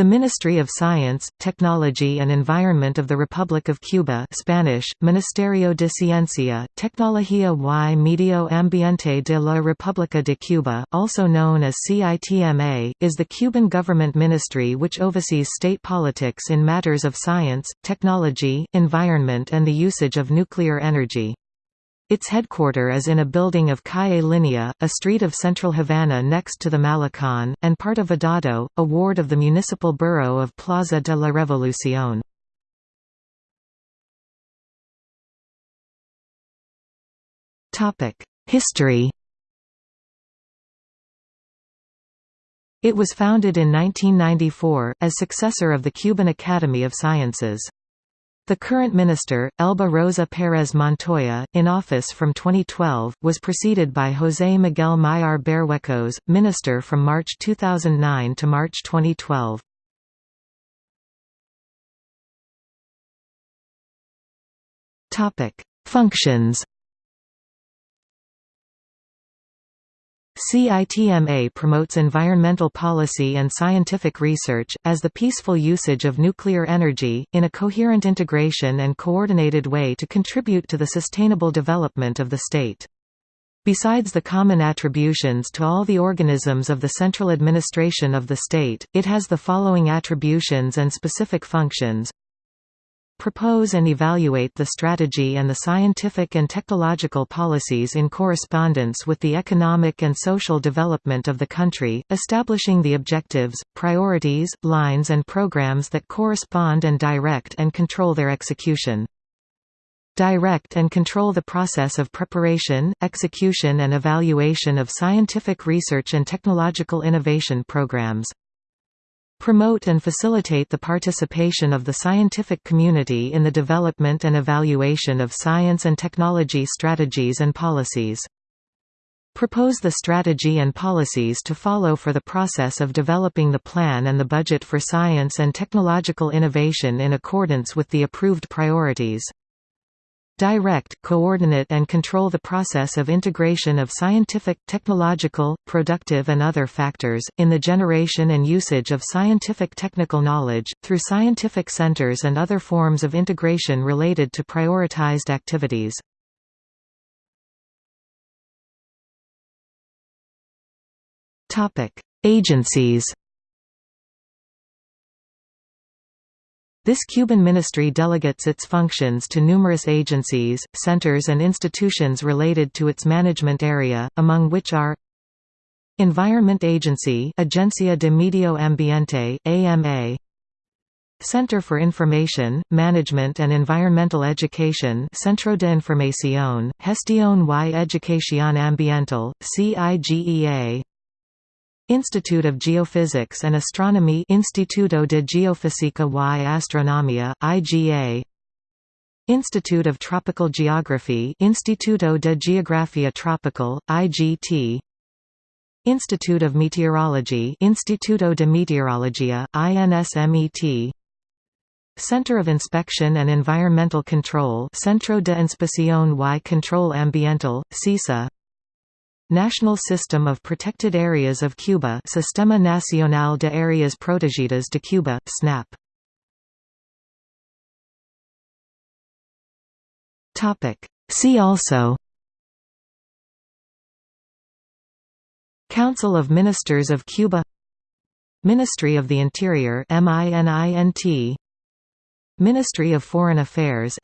The Ministry of Science, Technology and Environment of the Republic of Cuba Spanish, Ministerio de Ciencia, Tecnología y Medio Ambiente de la República de Cuba, also known as CITMA, is the Cuban government ministry which oversees state politics in matters of science, technology, environment and the usage of nuclear energy. Its headquarter is in a building of Calle Linea, a street of central Havana next to the Malecón, and part of Vedado, a ward of the municipal borough of Plaza de la Revolución. History It was founded in 1994, as successor of the Cuban Academy of Sciences. The current minister, Elba Rosa Pérez Montoya, in office from 2012, was preceded by José Miguel Miyar Berruecos, minister from March 2009 to March 2012. Functions CITMA promotes environmental policy and scientific research, as the peaceful usage of nuclear energy, in a coherent integration and coordinated way to contribute to the sustainable development of the state. Besides the common attributions to all the organisms of the central administration of the state, it has the following attributions and specific functions propose and evaluate the strategy and the scientific and technological policies in correspondence with the economic and social development of the country, establishing the objectives, priorities, lines and programs that correspond and direct and control their execution. Direct and control the process of preparation, execution and evaluation of scientific research and technological innovation programs. Promote and facilitate the participation of the scientific community in the development and evaluation of science and technology strategies and policies. Propose the strategy and policies to follow for the process of developing the plan and the budget for science and technological innovation in accordance with the approved priorities direct, coordinate and control the process of integration of scientific, technological, productive and other factors, in the generation and usage of scientific technical knowledge, through scientific centers and other forms of integration related to prioritized activities. Agencies This Cuban ministry delegates its functions to numerous agencies, centers and institutions related to its management area, among which are Environment Agency Agencia de Medio Ambiente, AMA Center for Information, Management and Environmental Education Centro de Información, Gestión y Educación Ambiental, CIGEA Institute of Geophysics and Astronomy Instituto de Geofísica y Astronomía, IGA Institute of Tropical Geography Instituto de Geografía Tropical, IGT Institute of Meteorology Instituto de Meteorología, INSMET Center of Inspection and Environmental Control Centro de Inspección y Control Ambiental, CISA National System of Protected Areas of Cuba Sistema Nacional de Áreas Protegidas de Cuba, SNAP See also. Council of Ministers of Cuba. Ministry of the Interior Ministry of Foreign Affairs